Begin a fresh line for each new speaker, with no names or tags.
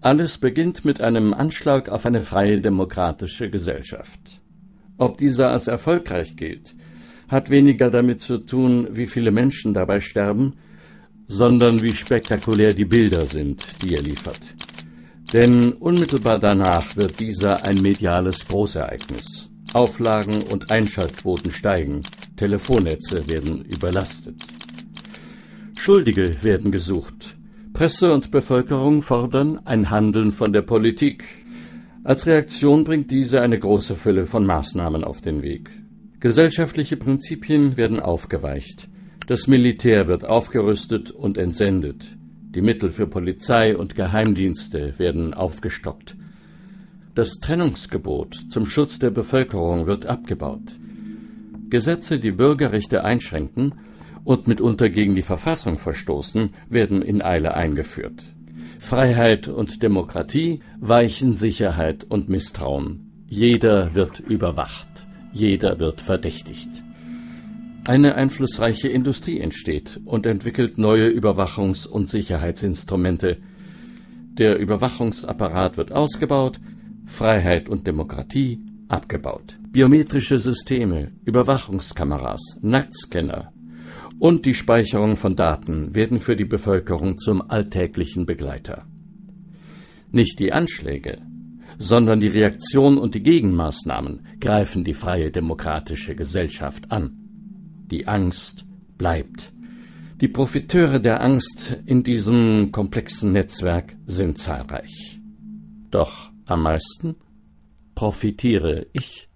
Alles beginnt mit einem Anschlag auf eine freie demokratische Gesellschaft. Ob dieser als erfolgreich gilt, hat weniger damit zu tun, wie viele Menschen dabei sterben, sondern wie spektakulär die Bilder sind, die er liefert. Denn unmittelbar danach wird dieser ein mediales Großereignis. Auflagen und Einschaltquoten steigen, Telefonnetze werden überlastet. Schuldige werden gesucht. Presse und Bevölkerung fordern ein Handeln von der Politik. Als Reaktion bringt diese eine große Fülle von Maßnahmen auf den Weg. Gesellschaftliche Prinzipien werden aufgeweicht. Das Militär wird aufgerüstet und entsendet. Die Mittel für Polizei und Geheimdienste werden aufgestockt. Das Trennungsgebot zum Schutz der Bevölkerung wird abgebaut. Gesetze, die Bürgerrechte einschränken und mitunter gegen die Verfassung verstoßen, werden in Eile eingeführt. Freiheit und Demokratie weichen Sicherheit und Misstrauen. Jeder wird überwacht, jeder wird verdächtigt. Eine einflussreiche Industrie entsteht und entwickelt neue Überwachungs- und Sicherheitsinstrumente. Der Überwachungsapparat wird ausgebaut, Freiheit und Demokratie abgebaut. Biometrische Systeme, Überwachungskameras, Nacktscanner und die Speicherung von Daten werden für die Bevölkerung zum alltäglichen Begleiter. Nicht die Anschläge, sondern die Reaktion und die Gegenmaßnahmen greifen die freie demokratische Gesellschaft an. Die Angst bleibt. Die Profiteure der Angst in diesem komplexen Netzwerk sind zahlreich. Doch am meisten profitiere ich.